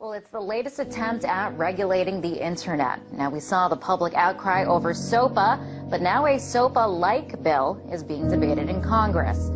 Well, it's the latest attempt at regulating the internet. Now, we saw the public outcry over SOPA, but now a SOPA-like bill is being debated in Congress.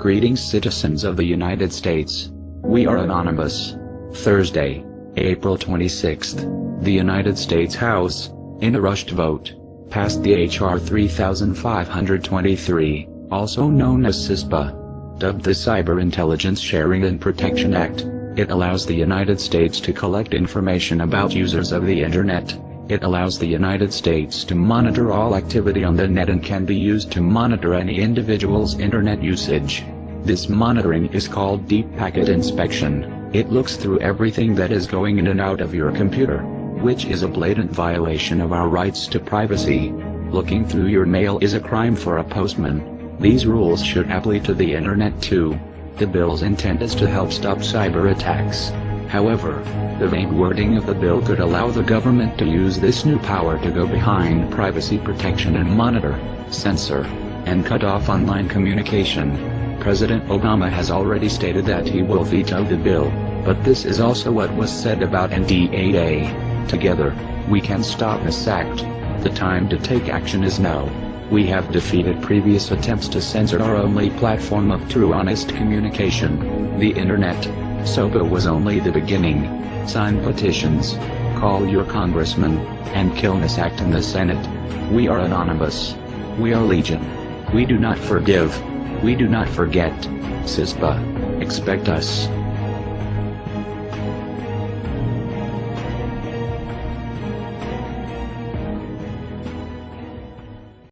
Greetings citizens of the United States. We are Anonymous. Thursday, April 26th, the United States House, in a rushed vote, passed the H.R. 3523, also known as CISPA dubbed the Cyber Intelligence Sharing and Protection Act. It allows the United States to collect information about users of the Internet. It allows the United States to monitor all activity on the net and can be used to monitor any individual's Internet usage. This monitoring is called Deep Packet Inspection. It looks through everything that is going in and out of your computer, which is a blatant violation of our rights to privacy. Looking through your mail is a crime for a postman. These rules should apply to the internet too. The bill's intent is to help stop cyber attacks. However, the vague wording of the bill could allow the government to use this new power to go behind privacy protection and monitor, censor, and cut off online communication. President Obama has already stated that he will veto the bill, but this is also what was said about NDAA. Together, we can stop this act. The time to take action is now. We have defeated previous attempts to censor our only platform of true honest communication, the internet. SOPA was only the beginning. Sign petitions, call your congressman, and kill this act in the Senate. We are anonymous. We are legion. We do not forgive. We do not forget. CISPA. Expect us.